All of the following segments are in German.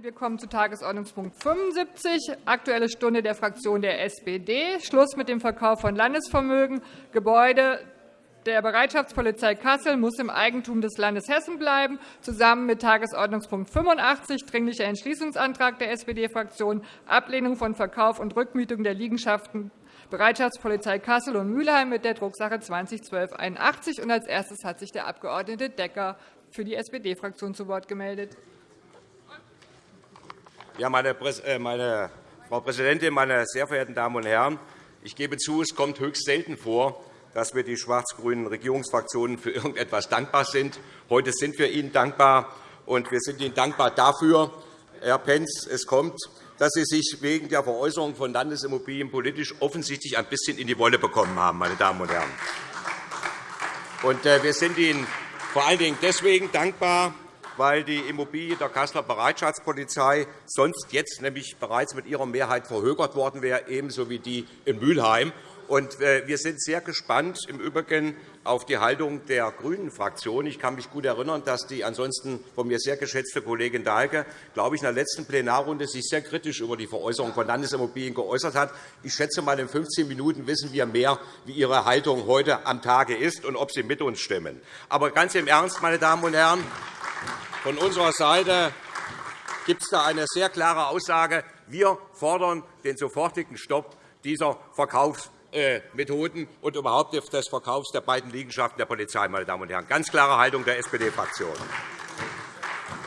Wir kommen zu Tagesordnungspunkt 75, Aktuelle Stunde der Fraktion der SPD. Schluss mit dem Verkauf von Landesvermögen. Gebäude der Bereitschaftspolizei Kassel muss im Eigentum des Landes Hessen bleiben, zusammen mit Tagesordnungspunkt 85, Dringlicher Entschließungsantrag der SPD-Fraktion, Ablehnung von Verkauf und Rückmietung der Liegenschaften Bereitschaftspolizei Kassel und Mülheim mit der Drucksache 201281. Als erstes hat sich der Abg. Decker für die SPD-Fraktion zu Wort gemeldet. Ja, meine, äh, meine, Frau Präsidentin, meine sehr verehrten Damen und Herren! Ich gebe zu, es kommt höchst selten vor, dass wir die schwarz-grünen Regierungsfraktionen für irgendetwas dankbar sind. Heute sind wir Ihnen dankbar, und wir sind Ihnen dankbar dafür, Herr Pentz, es kommt, dass Sie sich wegen der Veräußerung von Landesimmobilien politisch offensichtlich ein bisschen in die Wolle bekommen haben. Meine Damen und Herren. Äh, wir sind Ihnen vor allen Dingen deswegen dankbar, weil die Immobilie der Kasseler Bereitschaftspolizei sonst jetzt nämlich bereits mit ihrer Mehrheit verhökert worden wäre, ebenso wie die in Mülheim. Äh, wir sind sehr gespannt im Übrigen auf die Haltung der GRÜNEN-Fraktion. Ich kann mich gut erinnern, dass die ansonsten von mir sehr geschätzte Kollegin Dahlke, glaube ich, in der letzten Plenarrunde sich sehr kritisch über die Veräußerung von Landesimmobilien geäußert hat. Ich schätze mal, in 15 Minuten wissen wir mehr, wie Ihre Haltung heute am Tage ist und ob Sie mit uns stimmen. Aber ganz im Ernst, meine Damen und Herren, von unserer Seite gibt es da eine sehr klare Aussage. Wir fordern den sofortigen Stopp dieser Verkaufsmethoden und überhaupt des Verkaufs der beiden Liegenschaften der Polizei. Meine Damen und Herren. Ganz klare Haltung der SPD-Fraktion.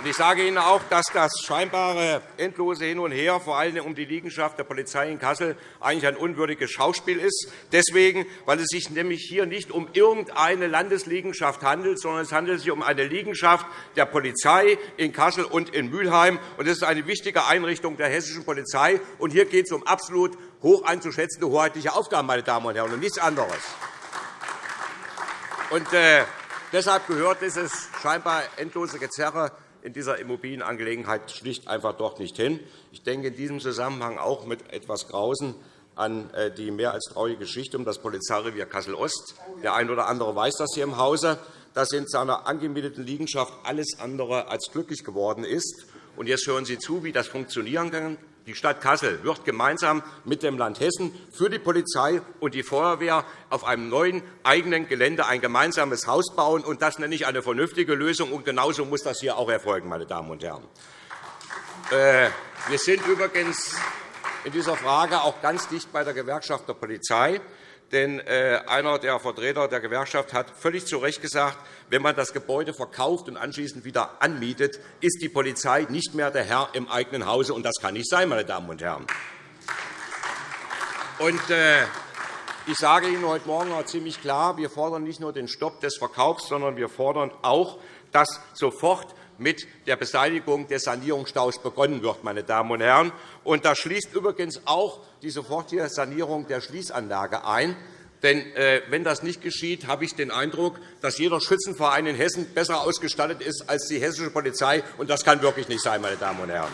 Ich sage Ihnen auch, dass das scheinbare endlose Hin und Her, vor allem um die Liegenschaft der Polizei in Kassel, eigentlich ein unwürdiges Schauspiel ist. Deswegen, weil es sich nämlich hier nicht um irgendeine Landesliegenschaft handelt, sondern es handelt sich um eine Liegenschaft der Polizei in Kassel und in Mülheim. Das ist eine wichtige Einrichtung der hessischen Polizei. Hier geht es um absolut hoch anzuschätzende hoheitliche Aufgaben, meine Damen und Herren, und nichts anderes. Und, äh, deshalb gehört dieses scheinbar endlose Gezerre in dieser Immobilienangelegenheit schlicht einfach dort nicht hin. Ich denke in diesem Zusammenhang auch mit etwas Grausen an äh, die mehr als traurige Geschichte um das Polizeirevier Kassel-Ost. Der eine oder andere weiß das hier im Hause, dass in seiner angemieteten Liegenschaft alles andere als glücklich geworden ist. Jetzt hören Sie zu, wie das funktionieren kann. Die Stadt Kassel wird gemeinsam mit dem Land Hessen für die Polizei und die Feuerwehr auf einem neuen eigenen Gelände ein gemeinsames Haus bauen. Und das nenne ich eine vernünftige Lösung. Und genauso muss das hier auch erfolgen, meine Damen und Herren. Äh, wir sind übrigens in dieser Frage auch ganz dicht bei der Gewerkschaft der Polizei. Denn äh, einer der Vertreter der Gewerkschaft hat völlig zu Recht gesagt, wenn man das Gebäude verkauft und anschließend wieder anmietet, ist die Polizei nicht mehr der Herr im eigenen Hause. Und das kann nicht sein, meine Damen und Herren. Und, äh, ich sage Ihnen heute Morgen auch ziemlich klar, wir fordern nicht nur den Stopp des Verkaufs, sondern wir fordern auch, dass sofort mit der Beseitigung des Sanierungsstaus begonnen wird. Meine Damen und Herren. Und das schließt übrigens auch die sofortige Sanierung der Schließanlage ein. Denn äh, wenn das nicht geschieht, habe ich den Eindruck, dass jeder Schützenverein in Hessen besser ausgestattet ist als die hessische Polizei. Und das kann wirklich nicht sein, meine Damen und Herren.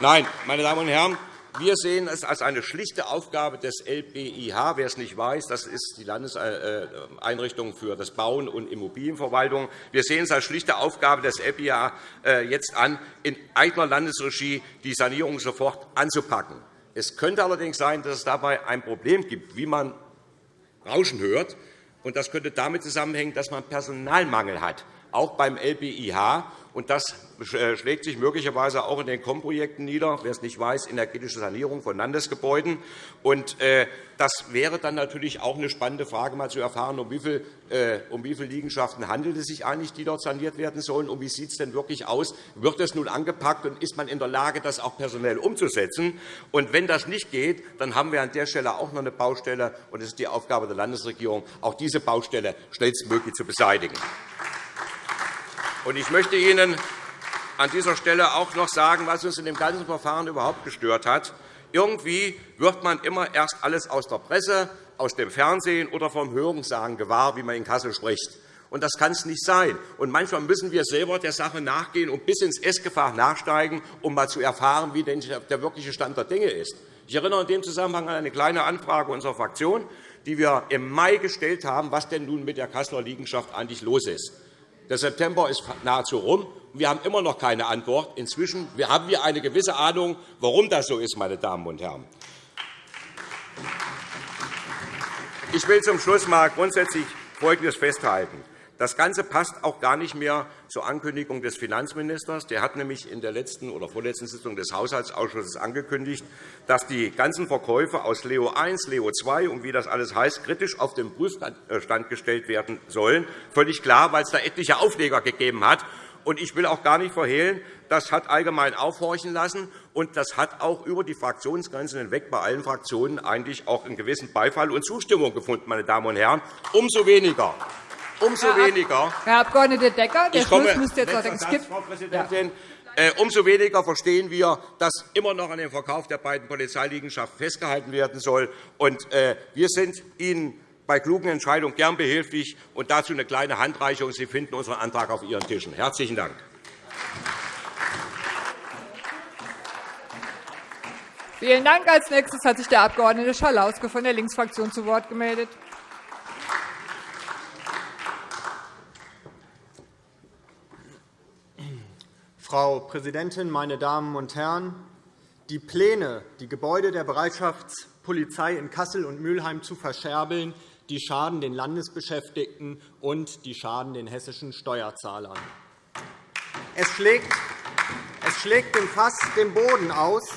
Nein, meine Damen und Herren, wir sehen es als eine schlichte Aufgabe des LBIH. Wer es nicht weiß, das ist die Landeseinrichtung für das Bauen und Immobilienverwaltung. Wir sehen es als schlichte Aufgabe des LBIH äh, jetzt an, in eigener Landesregie die Sanierung sofort anzupacken. Es könnte allerdings sein, dass es dabei ein Problem gibt, wie man Rauschen hört. Das könnte damit zusammenhängen, dass man Personalmangel hat, auch beim LBIH. Und das äh, schlägt sich möglicherweise auch in den KOM-Projekten nieder, wer es nicht weiß, energetische Sanierung von Landesgebäuden. Und äh, das wäre dann natürlich auch eine spannende Frage, mal zu erfahren, um wie, viel, äh, um wie viele Liegenschaften handelt es sich eigentlich, die dort saniert werden sollen, und wie sieht es denn wirklich aus? Wird es nun angepackt, und ist man in der Lage, das auch personell umzusetzen? Und wenn das nicht geht, dann haben wir an der Stelle auch noch eine Baustelle, und es ist die Aufgabe der Landesregierung, auch diese Baustelle schnellstmöglich zu beseitigen. Ich möchte Ihnen an dieser Stelle auch noch sagen, was uns in dem ganzen Verfahren überhaupt gestört hat. Irgendwie wird man immer erst alles aus der Presse, aus dem Fernsehen oder vom Hörensagen gewahr, wie man in Kassel spricht. Und das kann es nicht sein. Und manchmal müssen wir selber der Sache nachgehen und bis ins Essgefach nachsteigen, um mal zu erfahren, wie denn der wirkliche Stand der Dinge ist. Ich erinnere in dem Zusammenhang an eine kleine Anfrage unserer Fraktion, die wir im Mai gestellt haben, was denn nun mit der Kasseler Liegenschaft eigentlich los ist. Der September ist nahezu rum. Wir haben immer noch keine Antwort. Inzwischen haben wir eine gewisse Ahnung, warum das so ist, meine Damen und Herren. Ich will zum Schluss einmal grundsätzlich Folgendes festhalten. Das Ganze passt auch gar nicht mehr zur Ankündigung des Finanzministers. Der hat nämlich in der letzten oder vorletzten Sitzung des Haushaltsausschusses angekündigt, dass die ganzen Verkäufe aus Leo I, Leo II und wie das alles heißt, kritisch auf den Prüfstand gestellt werden sollen. Völlig klar, weil es da etliche Aufleger gegeben hat. Ich will auch gar nicht verhehlen, das hat allgemein aufhorchen lassen, und das hat auch über die Fraktionsgrenzen hinweg bei allen Fraktionen eigentlich auch einen gewissen Beifall und Zustimmung gefunden. Meine Damen und Herren. Umso weniger umso Herr weniger. Herr Abg. Decker, der komme, Schluss müsste jetzt noch Satz, Frau Präsidentin. Äh, umso weniger verstehen wir, dass immer noch an dem Verkauf der beiden Polizeiliegenschaften festgehalten werden soll. Und, äh, wir sind Ihnen bei klugen Entscheidungen gern behilflich. Und dazu eine kleine Handreichung. Sie finden unseren Antrag auf Ihren Tischen. – Herzlichen Dank. Vielen Dank. Als nächstes hat sich der Abg. Schalauske von der Linksfraktion zu Wort gemeldet. Frau Präsidentin, meine Damen und Herren! Die Pläne, die Gebäude der Bereitschaftspolizei in Kassel und Mülheim zu verscherbeln, die schaden den Landesbeschäftigten und die schaden den hessischen Steuerzahlern. Es schlägt, es schlägt dem Fass den Boden aus,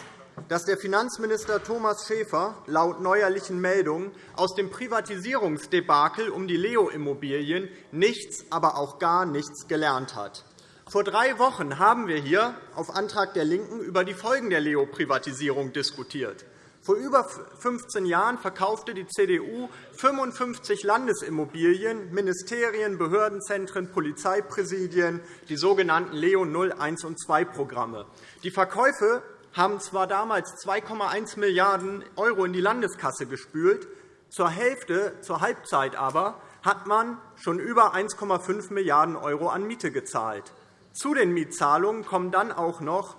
dass der Finanzminister Thomas Schäfer laut neuerlichen Meldungen aus dem Privatisierungsdebakel um die Leo-Immobilien nichts, aber auch gar nichts gelernt hat. Vor drei Wochen haben wir hier auf Antrag der LINKEN über die Folgen der Leo-Privatisierung diskutiert. Vor über 15 Jahren verkaufte die CDU 55 Landesimmobilien, Ministerien, Behördenzentren, Polizeipräsidien, die sogenannten Leo 0, 1 und 2 Programme. Die Verkäufe haben zwar damals 2,1 Milliarden € in die Landeskasse gespült, zur Hälfte, zur Halbzeit aber hat man schon über 1,5 Milliarden € an Miete gezahlt. Zu den Mietzahlungen kommen dann auch noch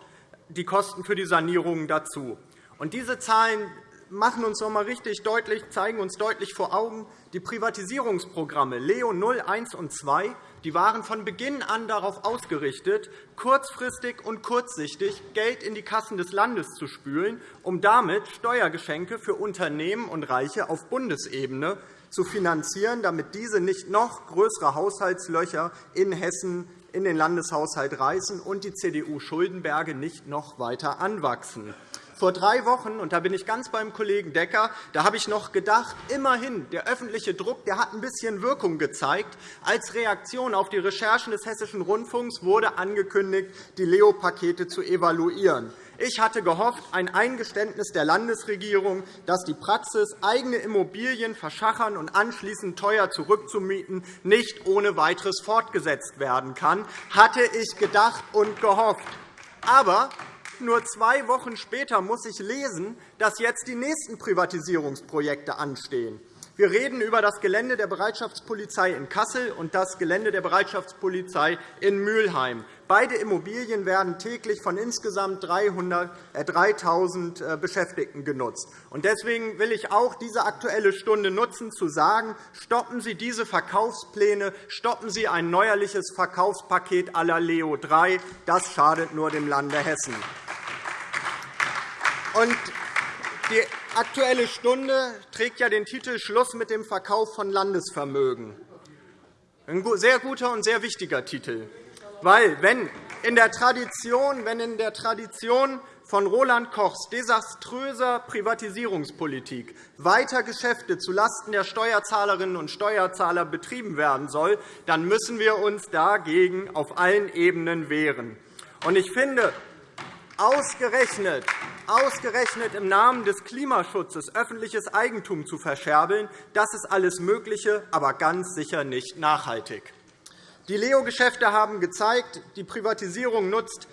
die Kosten für die Sanierungen dazu. Und diese Zahlen machen uns noch einmal richtig deutlich, zeigen uns deutlich vor Augen, die Privatisierungsprogramme Leo 0, 1 und 2 die waren von Beginn an darauf ausgerichtet, kurzfristig und kurzsichtig Geld in die Kassen des Landes zu spülen, um damit Steuergeschenke für Unternehmen und Reiche auf Bundesebene zu finanzieren, damit diese nicht noch größere Haushaltslöcher in Hessen in den Landeshaushalt reißen und die CDU-Schuldenberge nicht noch weiter anwachsen. Vor drei Wochen, und da bin ich ganz beim Kollegen Decker, da habe ich noch gedacht, immerhin, der öffentliche Druck der hat ein bisschen Wirkung gezeigt. Als Reaktion auf die Recherchen des Hessischen Rundfunks wurde angekündigt, die Leo-Pakete zu evaluieren. Ich hatte gehofft, ein Eingeständnis der Landesregierung, dass die Praxis, eigene Immobilien verschachern und anschließend teuer zurückzumieten, nicht ohne weiteres fortgesetzt werden kann, hatte ich gedacht und gehofft. Aber nur zwei Wochen später muss ich lesen, dass jetzt die nächsten Privatisierungsprojekte anstehen. Wir reden über das Gelände der Bereitschaftspolizei in Kassel und das Gelände der Bereitschaftspolizei in Mülheim. Beide Immobilien werden täglich von insgesamt 3.000 äh, Beschäftigten genutzt. Deswegen will ich auch diese Aktuelle Stunde nutzen, zu sagen, stoppen Sie diese Verkaufspläne, stoppen Sie ein neuerliches Verkaufspaket à la Leo III. Das schadet nur dem Lande Hessen. Die Aktuelle Stunde trägt ja den Titel Schluss mit dem Verkauf von Landesvermögen. Ein sehr guter und sehr wichtiger Titel. Weil, wenn in der Tradition, wenn in der Tradition von Roland Kochs desaströser Privatisierungspolitik weiter Geschäfte zulasten der Steuerzahlerinnen und Steuerzahler betrieben werden soll, dann müssen wir uns dagegen auf allen Ebenen wehren. Ich finde, ausgerechnet ausgerechnet im Namen des Klimaschutzes öffentliches Eigentum zu verscherbeln, das ist alles Mögliche, aber ganz sicher nicht nachhaltig. Die Leo-Geschäfte haben gezeigt, die Privatisierung nutzt,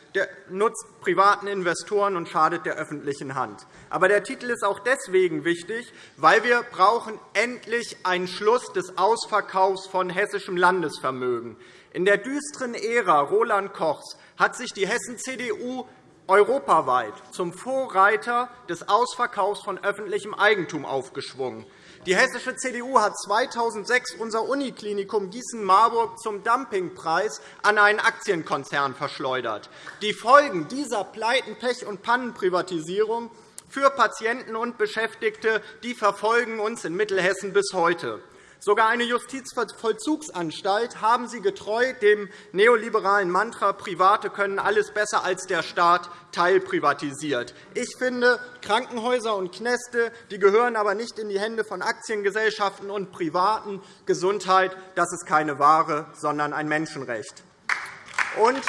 nutzt privaten Investoren und schadet der öffentlichen Hand. Aber der Titel ist auch deswegen wichtig, weil wir brauchen endlich einen Schluss des Ausverkaufs von hessischem Landesvermögen. In der düsteren Ära Roland Kochs hat sich die Hessen-CDU europaweit zum Vorreiter des Ausverkaufs von öffentlichem Eigentum aufgeschwungen. Die hessische CDU hat 2006 unser Uniklinikum Gießen-Marburg zum Dumpingpreis an einen Aktienkonzern verschleudert. Die Folgen dieser Pleiten-, Pech- und Pannenprivatisierung für Patienten und Beschäftigte die verfolgen uns in Mittelhessen bis heute. Sogar eine Justizvollzugsanstalt haben Sie getreu dem neoliberalen Mantra Private können alles besser als der Staat teilprivatisiert. Ich finde, Krankenhäuser und Kneste die gehören aber nicht in die Hände von Aktiengesellschaften und Privaten. Gesundheit das ist keine Ware, sondern ein Menschenrecht. Und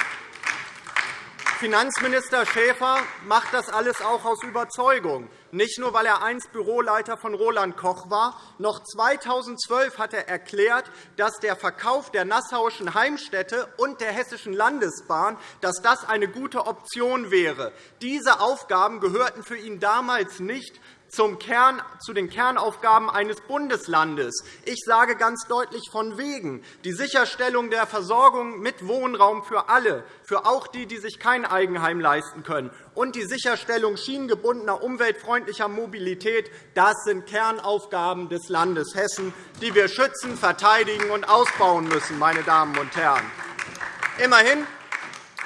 Finanzminister Schäfer macht das alles auch aus Überzeugung, nicht nur, weil er einst Büroleiter von Roland Koch war. Noch 2012 hat er erklärt, dass der Verkauf der Nassauischen Heimstätte und der Hessischen Landesbahn dass das eine gute Option wäre. Diese Aufgaben gehörten für ihn damals nicht zum Kern, zu den Kernaufgaben eines Bundeslandes. Ich sage ganz deutlich von wegen. Die Sicherstellung der Versorgung mit Wohnraum für alle, für auch die, die sich kein Eigenheim leisten können, und die Sicherstellung schienengebundener, umweltfreundlicher Mobilität das sind Kernaufgaben des Landes Hessen, die wir schützen, verteidigen und ausbauen müssen. Meine Damen und Herren. Immerhin,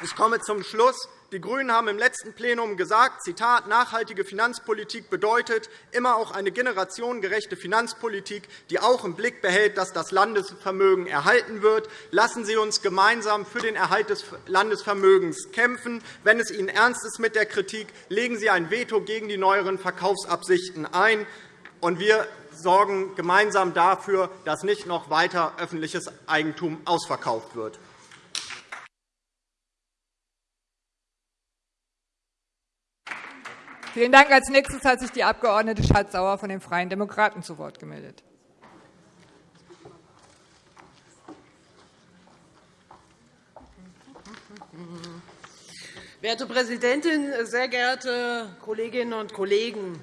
ich komme zum Schluss, die GRÜNEN haben im letzten Plenum gesagt, Zitat, nachhaltige Finanzpolitik bedeutet immer auch eine generationengerechte Finanzpolitik, die auch im Blick behält, dass das Landesvermögen erhalten wird. Lassen Sie uns gemeinsam für den Erhalt des Landesvermögens kämpfen. Wenn es Ihnen ernst ist mit der Kritik, legen Sie ein Veto gegen die neueren Verkaufsabsichten ein. Und wir sorgen gemeinsam dafür, dass nicht noch weiter öffentliches Eigentum ausverkauft wird. Vielen Dank. Als nächstes hat sich die Abg. Schardt-Sauer von den Freien Demokraten zu Wort gemeldet. Werte Präsidentin, sehr geehrte Kolleginnen und Kollegen!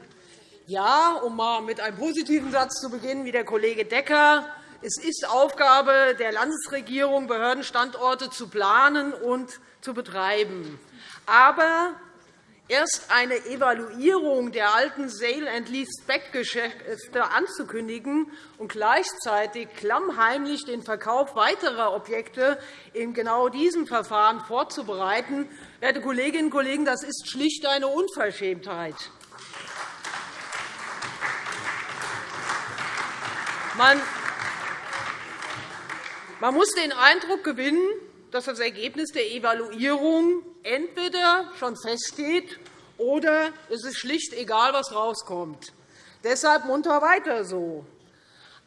Ja, um mal mit einem positiven Satz zu beginnen, wie der Kollege Decker. Es ist Aufgabe der Landesregierung, Behördenstandorte zu planen und zu betreiben. Aber erst eine Evaluierung der alten Sale and Lease-Back-Geschäfte anzukündigen und gleichzeitig klammheimlich den Verkauf weiterer Objekte in genau diesem Verfahren vorzubereiten, werte Kolleginnen und Kollegen, das ist schlicht eine Unverschämtheit. Man muss den Eindruck gewinnen, dass das Ergebnis der Evaluierung entweder schon feststeht oder es ist schlicht egal, was herauskommt. Deshalb munter weiter so.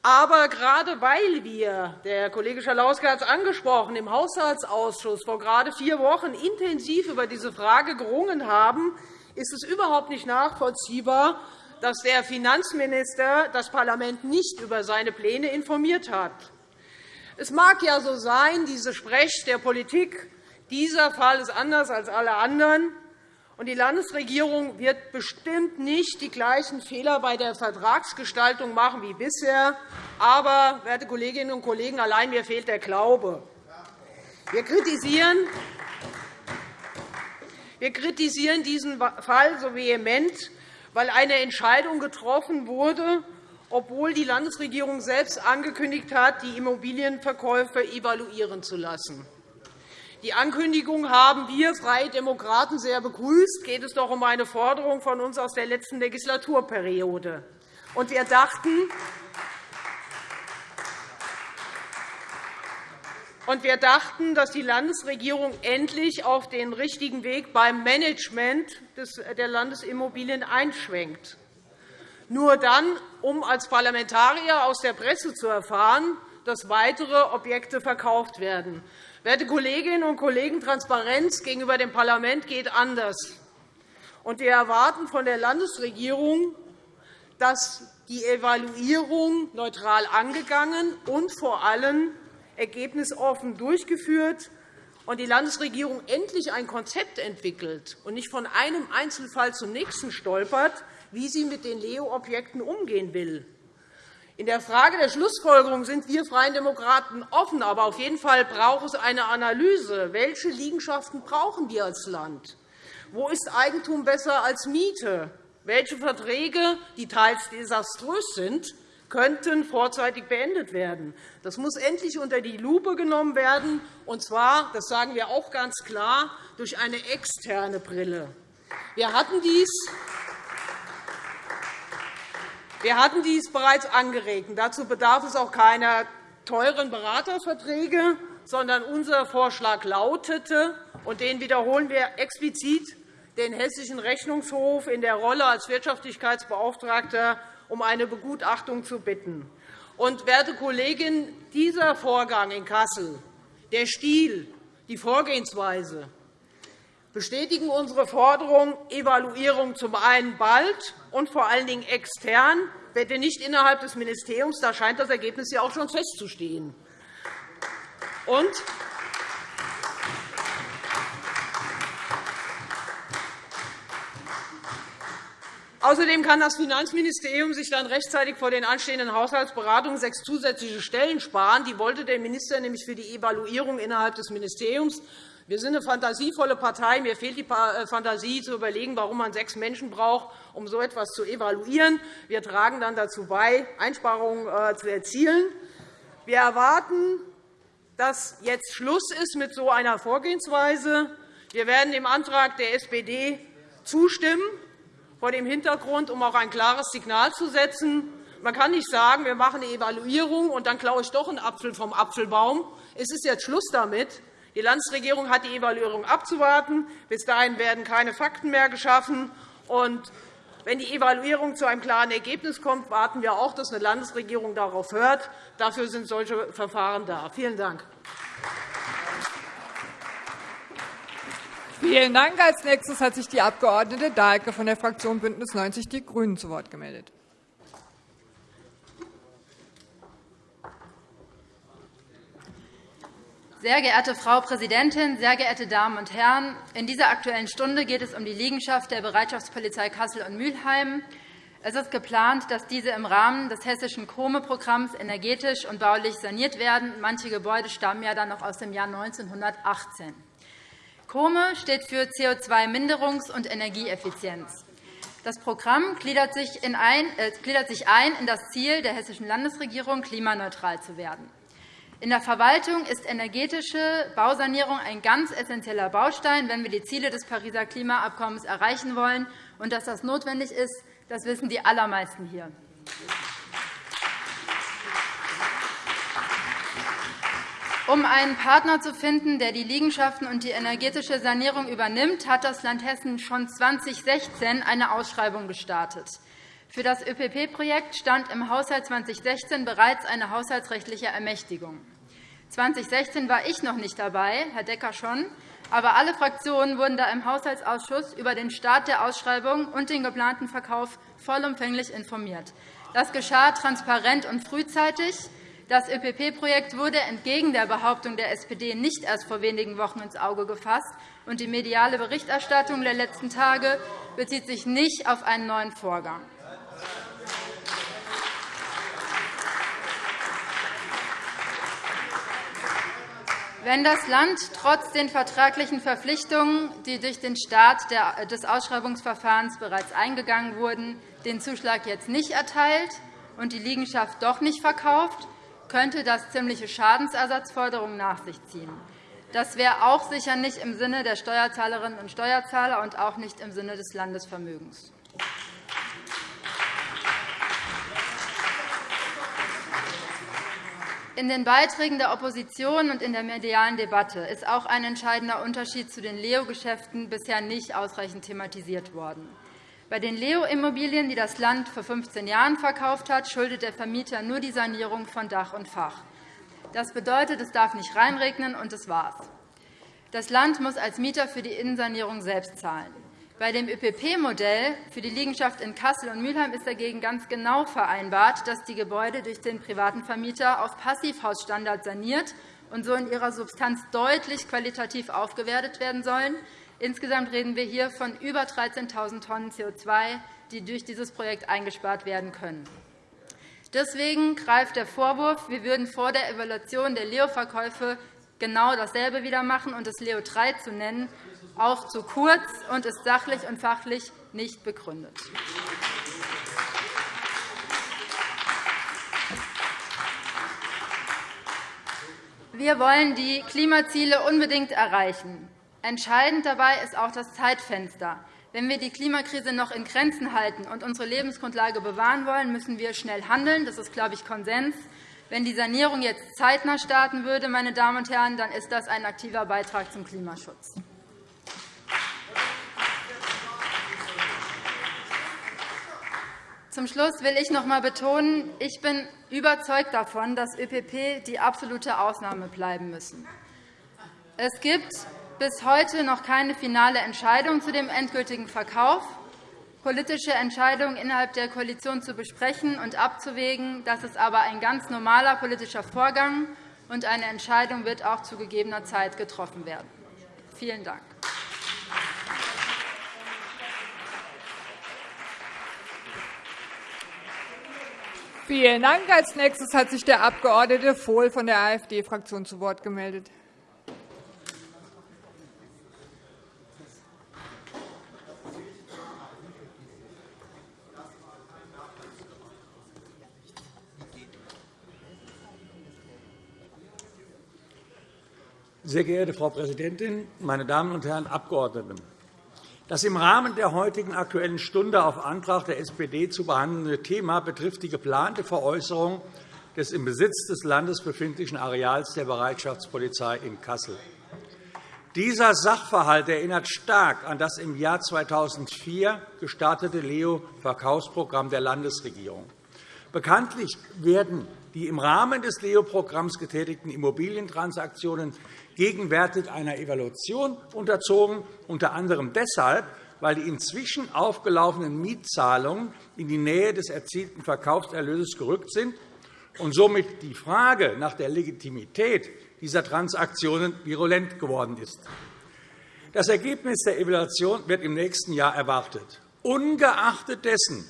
Aber gerade weil wir, der Kollege Schalauske hat es angesprochen, im Haushaltsausschuss vor gerade vier Wochen intensiv über diese Frage gerungen haben, ist es überhaupt nicht nachvollziehbar, dass der Finanzminister das Parlament nicht über seine Pläne informiert hat. Es mag ja so sein, diese Sprech der Politik, dieser Fall ist anders als alle anderen. Und die Landesregierung wird bestimmt nicht die gleichen Fehler bei der Vertragsgestaltung machen wie bisher. Aber, werte Kolleginnen und Kollegen, allein mir fehlt der Glaube. Wir kritisieren, wir kritisieren diesen Fall so vehement, weil eine Entscheidung getroffen wurde, obwohl die Landesregierung selbst angekündigt hat, die Immobilienverkäufe evaluieren zu lassen. Die Ankündigung haben wir Freie Demokraten sehr begrüßt. Geht es doch um eine Forderung von uns aus der letzten Legislaturperiode. Und wir dachten, Und wir dachten, dass die Landesregierung endlich auf den richtigen Weg beim Management der Landesimmobilien einschwenkt. Nur dann, um als Parlamentarier aus der Presse zu erfahren, dass weitere Objekte verkauft werden. Werte Kolleginnen und Kollegen, Transparenz gegenüber dem Parlament geht anders. wir erwarten von der Landesregierung, dass die Evaluierung neutral angegangen und vor allem ergebnisoffen durchgeführt und die Landesregierung endlich ein Konzept entwickelt und nicht von einem Einzelfall zum nächsten stolpert, wie sie mit den Leo-Objekten umgehen will. In der Frage der Schlussfolgerung sind wir Freien Demokraten offen. Aber auf jeden Fall braucht es eine Analyse. Welche Liegenschaften brauchen wir als Land? Wo ist Eigentum besser als Miete? Welche Verträge, die teils desaströs sind, könnten vorzeitig beendet werden. Das muss endlich unter die Lupe genommen werden, und zwar, das sagen wir auch ganz klar, durch eine externe Brille. Wir hatten dies wir hatten dies bereits angeregt. Dazu bedarf es auch keiner teuren Beraterverträge, sondern unser Vorschlag lautete, und den wiederholen wir explizit, den Hessischen Rechnungshof in der Rolle als Wirtschaftlichkeitsbeauftragter um eine Begutachtung zu bitten. Und, werte Kollegin, dieser Vorgang in Kassel, der Stil, die Vorgehensweise bestätigen unsere Forderung, Evaluierung zum einen bald und vor allen Dingen extern, bitte nicht innerhalb des Ministeriums. Da scheint das Ergebnis ja auch schon festzustehen. Und Außerdem kann das Finanzministerium sich dann rechtzeitig vor den anstehenden Haushaltsberatungen sechs zusätzliche Stellen sparen. Die wollte der Minister nämlich für die Evaluierung innerhalb des Ministeriums. Wir sind eine fantasievolle Partei. Mir fehlt die äh, Fantasie, zu überlegen, warum man sechs Menschen braucht, um so etwas zu evaluieren. Wir tragen dann dazu bei, Einsparungen äh, zu erzielen. Wir erwarten, dass jetzt Schluss ist mit so einer Vorgehensweise. Wir werden dem Antrag der SPD zustimmen, vor dem Hintergrund, um auch ein klares Signal zu setzen. Man kann nicht sagen, wir machen eine Evaluierung, und dann klaue ich doch einen Apfel vom Apfelbaum. Es ist jetzt Schluss damit. Die Landesregierung hat die Evaluierung abzuwarten. Bis dahin werden keine Fakten mehr geschaffen. Und wenn die Evaluierung zu einem klaren Ergebnis kommt, warten wir auch, dass eine Landesregierung darauf hört. Dafür sind solche Verfahren da. Vielen Dank. Vielen Dank. Als nächstes hat sich die Abg. Dahlke von der Fraktion BÜNDNIS 90 die GRÜNEN zu Wort gemeldet. Sehr geehrte Frau Präsidentin, sehr geehrte Damen und Herren! In dieser Aktuellen Stunde geht es um die Liegenschaft der Bereitschaftspolizei Kassel und Mülheim. Es ist geplant, dass diese im Rahmen des hessischen KOME-Programms energetisch und baulich saniert werden. Manche Gebäude stammen ja dann noch aus dem Jahr 1918. KOME steht für CO2-Minderungs- und Energieeffizienz. Das Programm gliedert sich, ein, äh, gliedert sich ein in das Ziel der hessischen Landesregierung, klimaneutral zu werden. In der Verwaltung ist energetische Bausanierung ein ganz essentieller Baustein, wenn wir die Ziele des Pariser Klimaabkommens erreichen wollen. Und dass das notwendig ist, das wissen die allermeisten hier. Um einen Partner zu finden, der die Liegenschaften und die energetische Sanierung übernimmt, hat das Land Hessen schon 2016 eine Ausschreibung gestartet. Für das ÖPP-Projekt stand im Haushalt 2016 bereits eine haushaltsrechtliche Ermächtigung. 2016 war ich noch nicht dabei, Herr Decker schon, aber alle Fraktionen wurden da im Haushaltsausschuss über den Start der Ausschreibung und den geplanten Verkauf vollumfänglich informiert. Das geschah transparent und frühzeitig. Das ÖPP-Projekt wurde entgegen der Behauptung der SPD nicht erst vor wenigen Wochen ins Auge gefasst, und die mediale Berichterstattung der letzten Tage bezieht sich nicht auf einen neuen Vorgang. Wenn das Land trotz den vertraglichen Verpflichtungen, die durch den Start des Ausschreibungsverfahrens bereits eingegangen wurden, den Zuschlag jetzt nicht erteilt und die Liegenschaft doch nicht verkauft, könnte das ziemliche Schadensersatzforderungen nach sich ziehen. Das wäre auch sicher nicht im Sinne der Steuerzahlerinnen und Steuerzahler und auch nicht im Sinne des Landesvermögens. In den Beiträgen der Opposition und in der medialen Debatte ist auch ein entscheidender Unterschied zu den Leo-Geschäften bisher nicht ausreichend thematisiert worden. Bei den Leo-Immobilien, die das Land vor 15 Jahren verkauft hat, schuldet der Vermieter nur die Sanierung von Dach und Fach. Das bedeutet, es darf nicht reinregnen, und das war's. Das Land muss als Mieter für die Innensanierung selbst zahlen. Bei dem ÖPP-Modell für die Liegenschaft in Kassel und Mülheim ist dagegen ganz genau vereinbart, dass die Gebäude durch den privaten Vermieter auf Passivhausstandard saniert und so in ihrer Substanz deutlich qualitativ aufgewertet werden sollen. Insgesamt reden wir hier von über 13.000 Tonnen CO2, die durch dieses Projekt eingespart werden können. Deswegen greift der Vorwurf, wir würden vor der Evaluation der Leo-Verkäufe genau dasselbe wieder machen und es Leo 3 zu nennen, auch zu kurz und ist sachlich und fachlich nicht begründet. Wir wollen die Klimaziele unbedingt erreichen. Entscheidend dabei ist auch das Zeitfenster. Wenn wir die Klimakrise noch in Grenzen halten und unsere Lebensgrundlage bewahren wollen, müssen wir schnell handeln. Das ist, glaube ich, Konsens. Wenn die Sanierung jetzt zeitnah starten würde, meine Damen und Herren, dann ist das ein aktiver Beitrag zum Klimaschutz. Zum Schluss will ich noch einmal betonen, ich bin überzeugt davon, dass ÖPP die absolute Ausnahme bleiben müssen. Es gibt bis heute noch keine finale Entscheidung zu dem endgültigen Verkauf. Politische Entscheidungen innerhalb der Koalition zu besprechen und abzuwägen, das ist aber ein ganz normaler politischer Vorgang, und eine Entscheidung wird auch zu gegebener Zeit getroffen werden. Vielen Dank. Vielen Dank. Als nächstes hat sich der Abg. Vohl von der AfD-Fraktion zu Wort gemeldet. Sehr geehrte Frau Präsidentin, meine Damen und Herren Abgeordneten! Das im Rahmen der heutigen Aktuellen Stunde auf Antrag der SPD zu behandelnde Thema betrifft die geplante Veräußerung des im Besitz des Landes befindlichen Areals der Bereitschaftspolizei in Kassel. Dieser Sachverhalt erinnert stark an das im Jahr 2004 gestartete Leo-Verkaufsprogramm der Landesregierung. Bekanntlich werden die im Rahmen des Leo-Programms getätigten Immobilientransaktionen gegenwärtig einer Evaluation unterzogen, unter anderem deshalb, weil die inzwischen aufgelaufenen Mietzahlungen in die Nähe des erzielten Verkaufserlöses gerückt sind und somit die Frage nach der Legitimität dieser Transaktionen virulent geworden ist. Das Ergebnis der Evaluation wird im nächsten Jahr erwartet. Ungeachtet dessen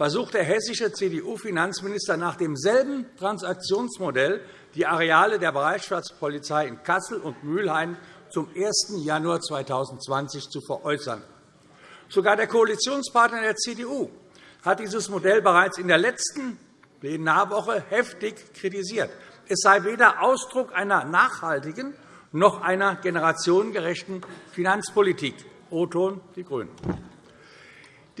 versucht der hessische CDU-Finanzminister nach demselben Transaktionsmodell die Areale der Bereitschaftspolizei in Kassel und Mülheim zum 1. Januar 2020 zu veräußern. Sogar der Koalitionspartner der CDU hat dieses Modell bereits in der letzten Plenarwoche heftig kritisiert. Es sei weder Ausdruck einer nachhaltigen noch einer generationengerechten Finanzpolitik. O-Ton die GRÜNEN.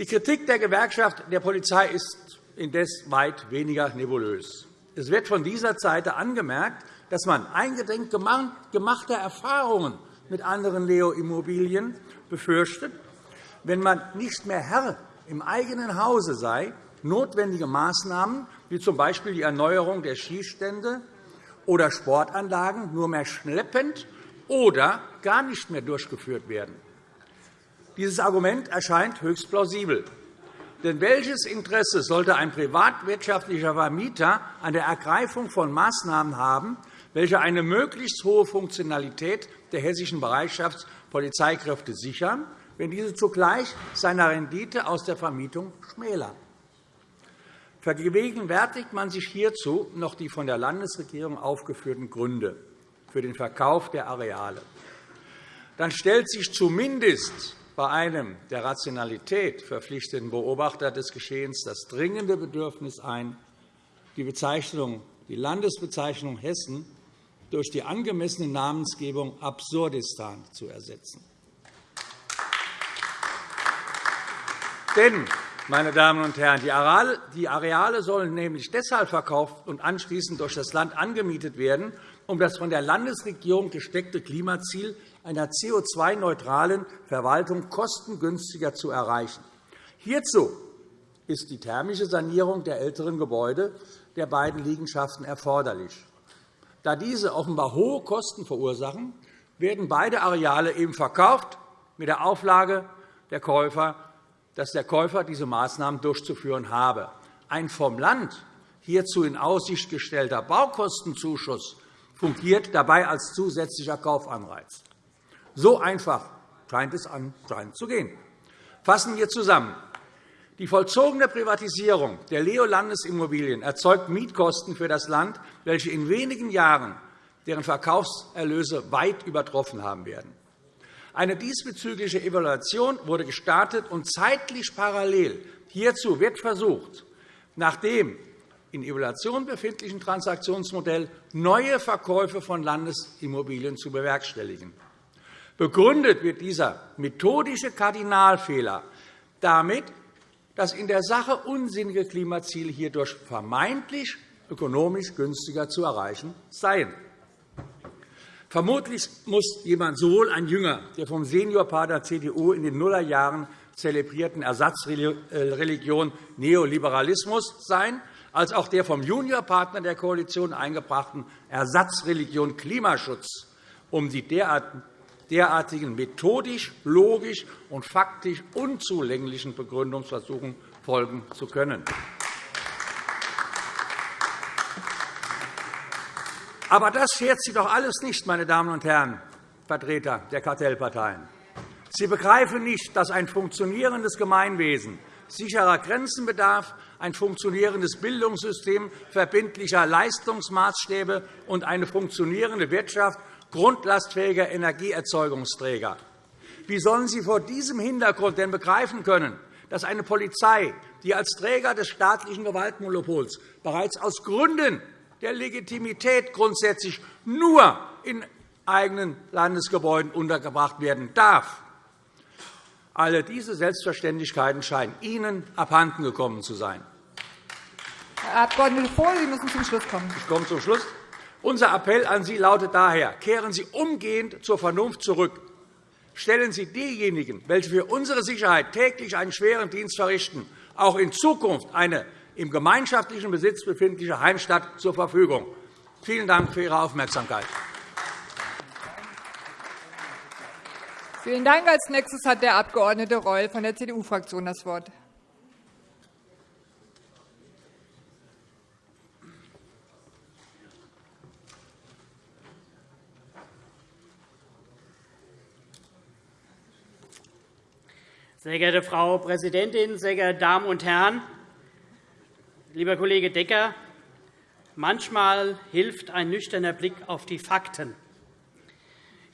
Die Kritik der Gewerkschaft der Polizei ist indes weit weniger nebulös. Es wird von dieser Seite angemerkt, dass man eingedenk gemachter Erfahrungen mit anderen Leo-Immobilien befürchtet, wenn man nicht mehr Herr im eigenen Hause sei, notwendige Maßnahmen wie z. B. die Erneuerung der Schießstände oder Sportanlagen nur mehr schleppend oder gar nicht mehr durchgeführt werden. Dieses Argument erscheint höchst plausibel. Denn welches Interesse sollte ein privatwirtschaftlicher Vermieter an der Ergreifung von Maßnahmen haben, welche eine möglichst hohe Funktionalität der hessischen Bereitschaftspolizeikräfte sichern, wenn diese zugleich seine Rendite aus der Vermietung schmälern? Vergegenwärtigt man sich hierzu noch die von der Landesregierung aufgeführten Gründe für den Verkauf der Areale, dann stellt sich zumindest bei einem der Rationalität verpflichteten Beobachter des Geschehens das dringende Bedürfnis ein, die, Bezeichnung, die Landesbezeichnung Hessen durch die angemessene Namensgebung Absurdistan zu ersetzen. Denn, meine Damen und Herren, die Areale sollen nämlich deshalb verkauft und anschließend durch das Land angemietet werden, um das von der Landesregierung gesteckte Klimaziel einer CO2-neutralen Verwaltung kostengünstiger zu erreichen. Hierzu ist die thermische Sanierung der älteren Gebäude der beiden Liegenschaften erforderlich. Da diese offenbar hohe Kosten verursachen, werden beide Areale eben verkauft, mit der Auflage, der Käufer, dass der Käufer diese Maßnahmen durchzuführen habe. Ein vom Land hierzu in Aussicht gestellter Baukostenzuschuss fungiert dabei als zusätzlicher Kaufanreiz. So einfach scheint es anscheinend zu gehen. Fassen wir zusammen. Die vollzogene Privatisierung der Leo-Landesimmobilien erzeugt Mietkosten für das Land, welche in wenigen Jahren deren Verkaufserlöse weit übertroffen haben werden. Eine diesbezügliche Evaluation wurde gestartet, und zeitlich parallel hierzu wird versucht, nachdem in Evaluation befindlichen Transaktionsmodell neue Verkäufe von Landesimmobilien zu bewerkstelligen. Begründet wird dieser methodische Kardinalfehler damit, dass in der Sache unsinnige Klimaziele hierdurch vermeintlich ökonomisch günstiger zu erreichen seien. Vermutlich muss jemand sowohl ein Jünger der vom Seniorpaar der CDU in den Nullerjahren zelebrierten Ersatzreligion Neoliberalismus sein, als auch der vom Juniorpartner der Koalition eingebrachten Ersatzreligion Klimaschutz, um die derartigen methodisch, logisch und faktisch unzulänglichen Begründungsversuchen folgen zu können. Aber das schert Sie doch alles nicht, meine Damen und Herren Vertreter der Kartellparteien. Sie begreifen nicht, dass ein funktionierendes Gemeinwesen sicherer Grenzen bedarf, ein funktionierendes Bildungssystem verbindlicher Leistungsmaßstäbe und eine funktionierende Wirtschaft grundlastfähiger Energieerzeugungsträger. Wie sollen Sie vor diesem Hintergrund denn begreifen können, dass eine Polizei, die als Träger des staatlichen Gewaltmonopols bereits aus Gründen der Legitimität grundsätzlich nur in eigenen Landesgebäuden untergebracht werden darf, alle diese Selbstverständlichkeiten scheinen Ihnen abhanden gekommen zu sein. Herr Abg. Vohl, Sie müssen zum Schluss kommen. Ich komme zum Schluss. Unser Appell an Sie lautet daher, kehren Sie umgehend zur Vernunft zurück. Stellen Sie diejenigen, welche für unsere Sicherheit täglich einen schweren Dienst verrichten, auch in Zukunft eine im gemeinschaftlichen Besitz befindliche Heimstatt zur Verfügung. Vielen Dank für Ihre Aufmerksamkeit. Vielen Dank. Als nächstes hat der Abg. Reul von der CDU-Fraktion das Wort. Sehr geehrte Frau Präsidentin, sehr geehrte Damen und Herren! Lieber Kollege Decker, manchmal hilft ein nüchterner Blick auf die Fakten.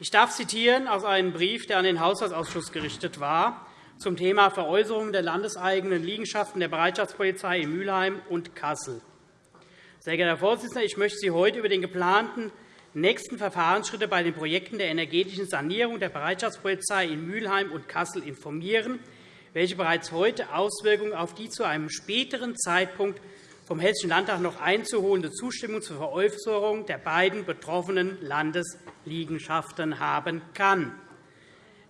Ich darf zitieren aus einem Brief, der an den Haushaltsausschuss gerichtet war, zum Thema Veräußerung der landeseigenen Liegenschaften der Bereitschaftspolizei in Mülheim und Kassel. Sehr geehrter Herr Vorsitzender, ich möchte Sie heute über den geplanten nächsten Verfahrensschritte bei den Projekten der energetischen Sanierung der Bereitschaftspolizei in Mülheim und Kassel informieren, welche bereits heute Auswirkungen auf die zu einem späteren Zeitpunkt vom Hessischen Landtag noch einzuholende Zustimmung zur Veräußerung der beiden betroffenen Landesliegenschaften haben kann.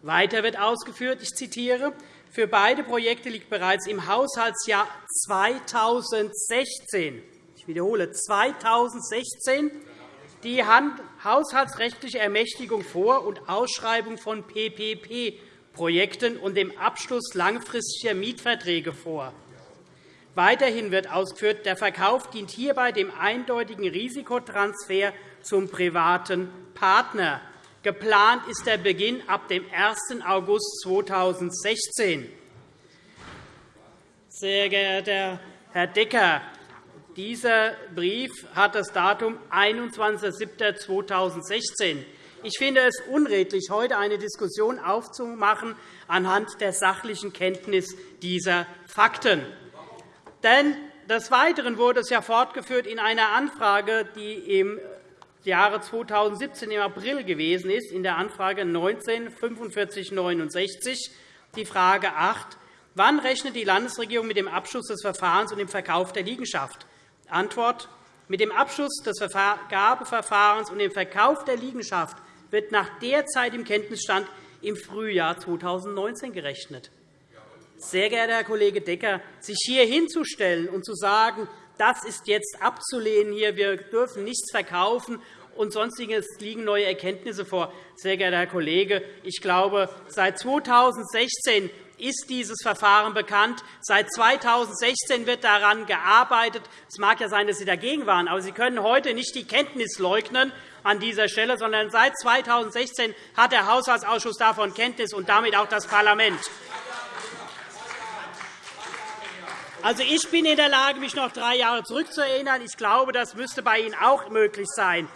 Weiter wird ausgeführt, ich zitiere, für beide Projekte liegt bereits im Haushaltsjahr 2016 ich wiederhole 2016 die haushaltsrechtliche Ermächtigung vor und Ausschreibung von PPP-Projekten und dem Abschluss langfristiger Mietverträge vor. Weiterhin wird ausgeführt, der Verkauf dient hierbei dem eindeutigen Risikotransfer zum privaten Partner. Geplant ist der Beginn ab dem 1. August 2016. Sehr geehrter Herr Decker, dieser Brief hat das Datum 21.07.2016. Ich finde es unredlich, heute eine Diskussion aufzumachen anhand der sachlichen Kenntnis dieser Fakten. Denn des Weiteren wurde es ja fortgeführt in einer Anfrage, die im Jahre 2017 im April gewesen ist, in der Anfrage 19 4569, die Frage 8. Wann rechnet die Landesregierung mit dem Abschluss des Verfahrens und dem Verkauf der Liegenschaft? Antwort. Mit dem Abschluss des Vergabeverfahrens und dem Verkauf der Liegenschaft wird nach derzeitigem Kenntnisstand im Frühjahr 2019 gerechnet. Sehr geehrter Herr Kollege Decker, sich hier hinzustellen und zu sagen, das ist jetzt abzulehnen, hier, wir dürfen nichts verkaufen und sonstiges liegen neue Erkenntnisse vor. Sehr geehrter Herr Kollege, ich glaube, seit 2016 ist dieses Verfahren bekannt. Seit 2016 wird daran gearbeitet. Es mag ja sein, dass Sie dagegen waren, aber Sie können heute nicht die Kenntnis leugnen an dieser Stelle, sondern seit 2016 hat der Haushaltsausschuss davon Kenntnis und damit auch das Parlament. Also, ich bin in der Lage, mich noch drei Jahre zurückzuerinnern. Ich glaube, das müsste bei Ihnen auch möglich sein.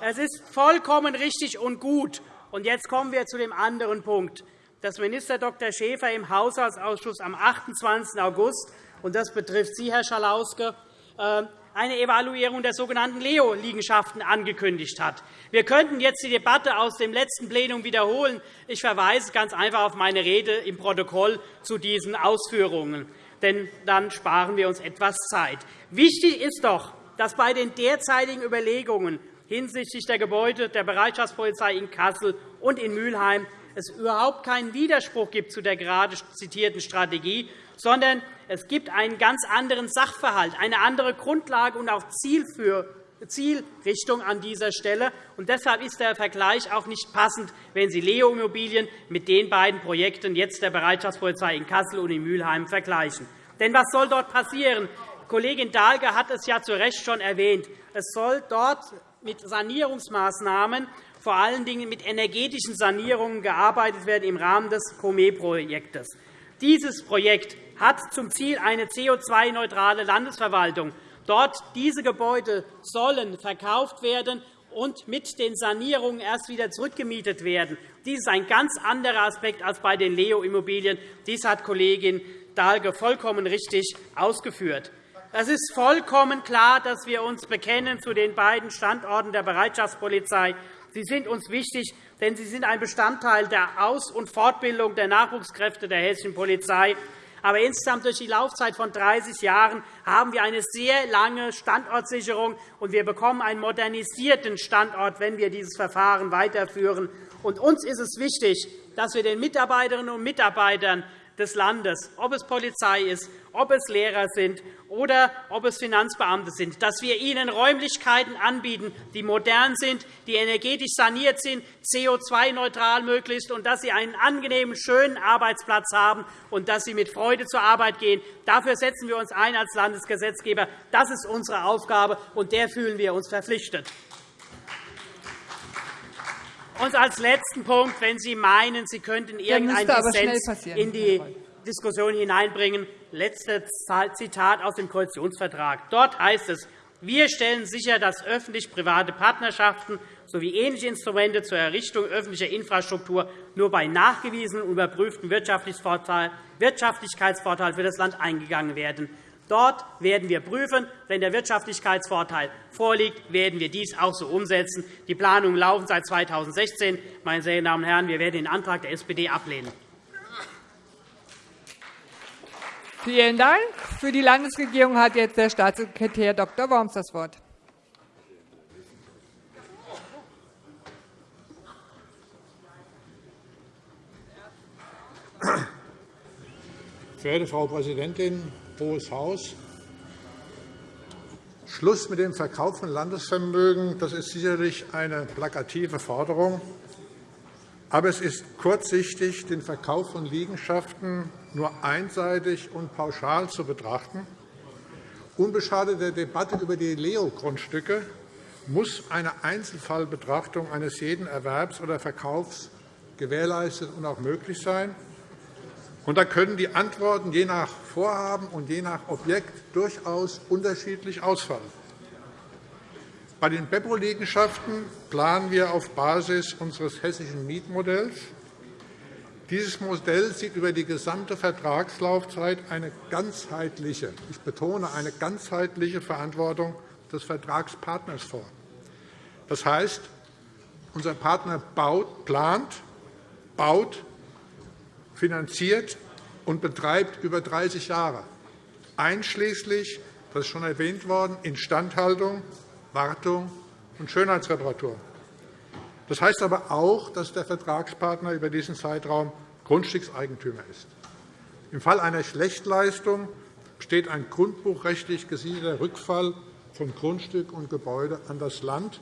Es ist vollkommen richtig und gut. Und jetzt kommen wir zu dem anderen Punkt dass Minister Dr. Schäfer im Haushaltsausschuss am 28. August, und das betrifft Sie, Herr Schalauske, äh, eine Evaluierung der sogenannten Leo-Liegenschaften angekündigt hat. Wir könnten jetzt die Debatte aus dem letzten Plenum wiederholen. Ich verweise ganz einfach auf meine Rede im Protokoll zu diesen Ausführungen. Denn dann sparen wir uns etwas Zeit. Wichtig ist doch, dass bei den derzeitigen Überlegungen hinsichtlich der Gebäude der Bereitschaftspolizei in Kassel und in Mülheim es überhaupt keinen Widerspruch gibt zu der gerade zitierten Strategie, sondern es gibt einen ganz anderen Sachverhalt, eine andere Grundlage und auch Zielrichtung an dieser Stelle. Und deshalb ist der Vergleich auch nicht passend, wenn Sie Leo Immobilien mit den beiden Projekten jetzt der Bereitschaftspolizei in Kassel und in Mülheim vergleichen. Denn was soll dort passieren? Kollegin Dahlke hat es ja zu Recht schon erwähnt. Es soll dort mit Sanierungsmaßnahmen vor allen Dingen mit energetischen Sanierungen gearbeitet werden im Rahmen des COME-Projektes. Dieses Projekt hat zum Ziel eine CO2-neutrale Landesverwaltung. Dort diese Gebäude sollen verkauft werden und mit den Sanierungen erst wieder zurückgemietet werden. Dies ist ein ganz anderer Aspekt als bei den Leo-Immobilien. Dies hat Kollegin Dahlke vollkommen richtig ausgeführt. Es ist vollkommen klar, dass wir uns bekennen zu den beiden Standorten der Bereitschaftspolizei. Sie sind uns wichtig, denn sie sind ein Bestandteil der Aus- und Fortbildung der Nachwuchskräfte der hessischen Polizei. Aber insgesamt durch die Laufzeit von 30 Jahren haben wir eine sehr lange Standortsicherung, und wir bekommen einen modernisierten Standort, wenn wir dieses Verfahren weiterführen. Und uns ist es wichtig, dass wir den Mitarbeiterinnen und Mitarbeitern des Landes, ob es Polizei ist, ob es Lehrer sind oder ob es Finanzbeamte sind, dass wir ihnen Räumlichkeiten anbieten, die modern sind, die energetisch saniert sind, CO2-neutral möglichst, und dass sie einen angenehmen, schönen Arbeitsplatz haben und dass sie mit Freude zur Arbeit gehen. Dafür setzen wir uns ein als Landesgesetzgeber. Das ist unsere Aufgabe, und der fühlen wir uns verpflichtet. Und als letzten Punkt, wenn Sie meinen, Sie könnten irgendeinen Dissens in die Diskussion hineinbringen, letztes Zitat aus dem Koalitionsvertrag. Dort heißt es, wir stellen sicher, dass öffentlich-private Partnerschaften sowie ähnliche Instrumente zur Errichtung öffentlicher Infrastruktur nur bei nachgewiesenen und überprüften Wirtschaftlichkeitsvorteil für das Land eingegangen werden. Dort werden wir prüfen. Wenn der Wirtschaftlichkeitsvorteil vorliegt, werden wir dies auch so umsetzen. Die Planungen laufen seit 2016. Meine sehr Damen und Herren, wir werden den Antrag der SPD ablehnen. Vielen Dank. Für die Landesregierung hat jetzt der Staatssekretär Dr. Worms das Wort. Verehrte Frau Präsidentin, Hohes Haus! Schluss mit dem Verkauf von Landesvermögen das ist sicherlich eine plakative Forderung. Aber es ist kurzsichtig, den Verkauf von Liegenschaften nur einseitig und pauschal zu betrachten. Unbeschadet der Debatte über die Leo-Grundstücke muss eine Einzelfallbetrachtung eines jeden Erwerbs oder Verkaufs gewährleistet und auch möglich sein. Da können die Antworten je nach Vorhaben und je nach Objekt durchaus unterschiedlich ausfallen. Bei den Beppo-Liegenschaften planen wir auf Basis unseres hessischen Mietmodells. Dieses Modell sieht über die gesamte Vertragslaufzeit eine ganzheitliche, ich betone eine ganzheitliche Verantwortung des Vertragspartners vor. Das heißt, unser Partner baut, plant, baut, finanziert und betreibt über 30 Jahre, einschließlich, das ist schon erwähnt worden, Instandhaltung, Wartung und Schönheitsreparatur. Das heißt aber auch, dass der Vertragspartner über diesen Zeitraum Grundstückseigentümer ist. Im Fall einer Schlechtleistung besteht ein grundbuchrechtlich gesiedelter Rückfall von Grundstück und Gebäude an das Land.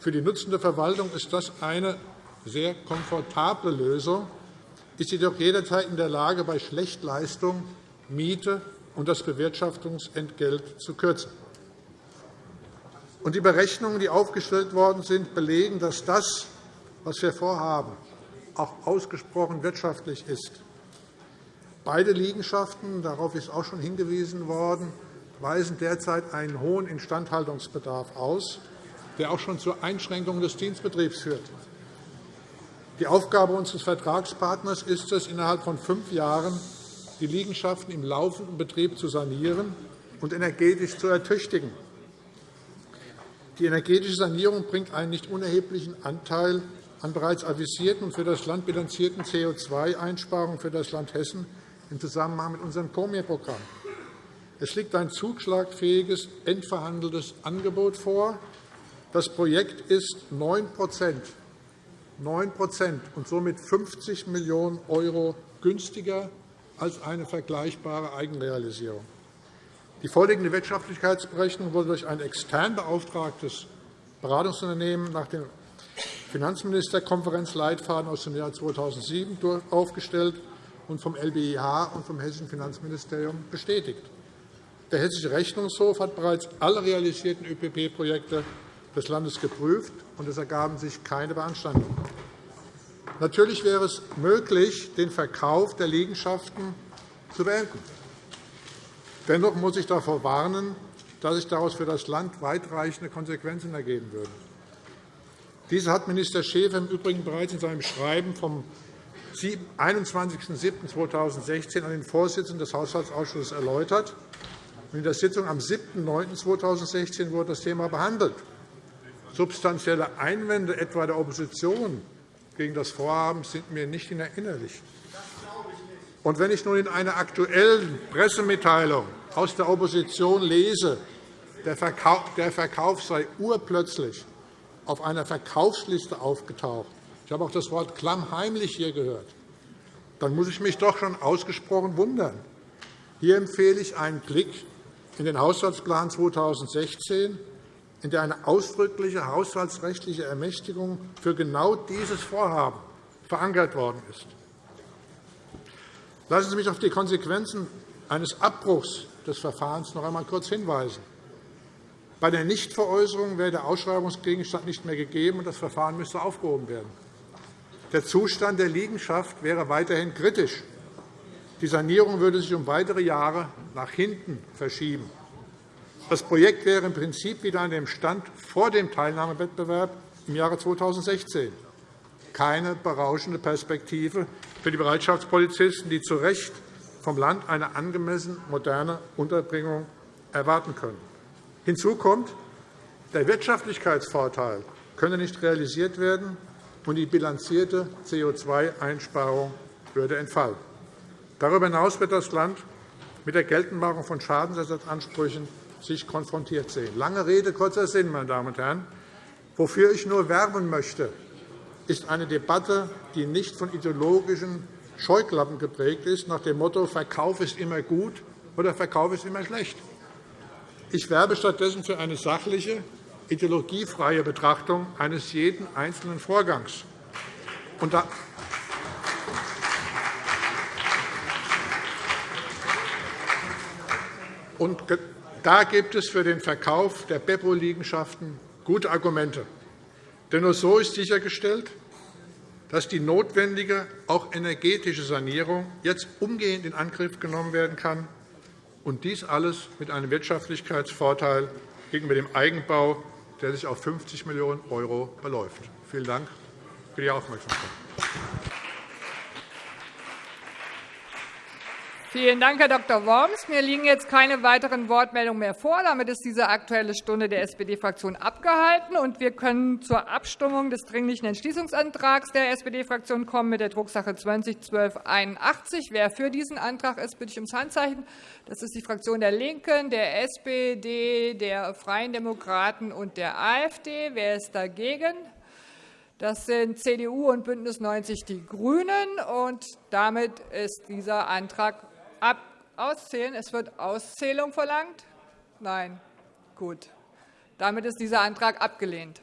Für die nutzende Verwaltung ist das eine sehr komfortable Lösung, ist jedoch jederzeit in der Lage, bei Schlechtleistung Miete und das Bewirtschaftungsentgelt zu kürzen. Und die Berechnungen, die aufgestellt worden sind, belegen, dass das, was wir vorhaben, auch ausgesprochen wirtschaftlich ist. Beide Liegenschaften, darauf ist auch schon hingewiesen worden, weisen derzeit einen hohen Instandhaltungsbedarf aus, der auch schon zur Einschränkung des Dienstbetriebs führt. Die Aufgabe unseres Vertragspartners ist es, innerhalb von fünf Jahren die Liegenschaften im laufenden Betrieb zu sanieren und energetisch zu ertüchtigen. Die energetische Sanierung bringt einen nicht unerheblichen Anteil an bereits avisierten und für das Land bilanzierten CO2-Einsparungen für das Land Hessen im Zusammenhang mit unserem COMIR-Programm. Es liegt ein zugschlagfähiges, endverhandeltes Angebot vor. Das Projekt ist 9 9% und somit 50 Millionen € günstiger als eine vergleichbare Eigenrealisierung. Die vorliegende Wirtschaftlichkeitsberechnung wurde durch ein extern beauftragtes Beratungsunternehmen nach dem Finanzministerkonferenzleitfaden aus dem Jahr 2007 aufgestellt und vom LBIH und vom Hessischen Finanzministerium bestätigt. Der Hessische Rechnungshof hat bereits alle realisierten ÖPP-Projekte des Landes geprüft, und es ergaben sich keine Beanstandungen. Natürlich wäre es möglich, den Verkauf der Liegenschaften zu beenden. Dennoch muss ich davor warnen, dass sich daraus für das Land weitreichende Konsequenzen ergeben würden. Diese hat Minister Schäfer im Übrigen bereits in seinem Schreiben vom 21.07.2016 an den Vorsitzenden des Haushaltsausschusses erläutert. In der Sitzung am 7.09.2016 wurde das Thema behandelt. Substanzielle Einwände etwa der Opposition gegen das Vorhaben sind mir nicht in Erinnerung. Und wenn ich nun in einer aktuellen Pressemitteilung aus der Opposition lese, der Verkauf sei urplötzlich auf einer Verkaufsliste aufgetaucht, ich habe auch das Wort klammheimlich hier gehört, dann muss ich mich doch schon ausgesprochen wundern. Hier empfehle ich einen Blick in den Haushaltsplan 2016, in der eine ausdrückliche haushaltsrechtliche Ermächtigung für genau dieses Vorhaben verankert worden ist. Lassen Sie mich auf die Konsequenzen eines Abbruchs des Verfahrens noch einmal kurz hinweisen. Bei der Nichtveräußerung wäre der Ausschreibungsgegenstand nicht mehr gegeben, und das Verfahren müsste aufgehoben werden. Der Zustand der Liegenschaft wäre weiterhin kritisch. Die Sanierung würde sich um weitere Jahre nach hinten verschieben. Das Projekt wäre im Prinzip wieder an dem Stand vor dem Teilnahmewettbewerb im Jahre 2016. Keine berauschende Perspektive für die Bereitschaftspolizisten, die zu Recht vom Land eine angemessen moderne Unterbringung erwarten können. Hinzu kommt, der Wirtschaftlichkeitsvorteil könne nicht realisiert werden, und die bilanzierte CO2-Einsparung würde entfallen. Darüber hinaus wird das Land mit der Geltendmachung von Schadensersatzansprüchen sich konfrontiert sehen. Lange Rede, kurzer Sinn, meine Damen und Herren. Wofür ich nur werben möchte, ist eine Debatte, die nicht von ideologischen Scheuklappen geprägt ist, nach dem Motto Verkauf ist immer gut oder Verkauf ist immer schlecht. Ich werbe stattdessen für eine sachliche, ideologiefreie Betrachtung eines jeden einzelnen Vorgangs. Und da und da gibt es für den Verkauf der Beppo-Liegenschaften gute Argumente. Denn nur so ist sichergestellt, dass die notwendige, auch energetische Sanierung jetzt umgehend in Angriff genommen werden kann, und dies alles mit einem Wirtschaftlichkeitsvorteil gegenüber dem Eigenbau, der sich auf 50 Millionen € beläuft. Vielen Dank für die Aufmerksamkeit. Vielen Dank, Herr Dr. Worms. Mir liegen jetzt keine weiteren Wortmeldungen mehr vor. Damit ist diese Aktuelle Stunde der SPD-Fraktion abgehalten. und Wir können zur Abstimmung des Dringlichen Entschließungsantrags der SPD-Fraktion kommen mit der Drucksache 20-1281. Wer für diesen Antrag ist, bitte ich ums Handzeichen. Das ist die Fraktion der LINKEN, der SPD, der Freien Demokraten und der AfD. Wer ist dagegen? Das sind CDU und BÜNDNIS 90 die GRÜNEN. Und damit ist dieser Antrag Ab auszählen. Es wird Auszählung verlangt? Nein. Gut. Damit ist dieser Antrag abgelehnt.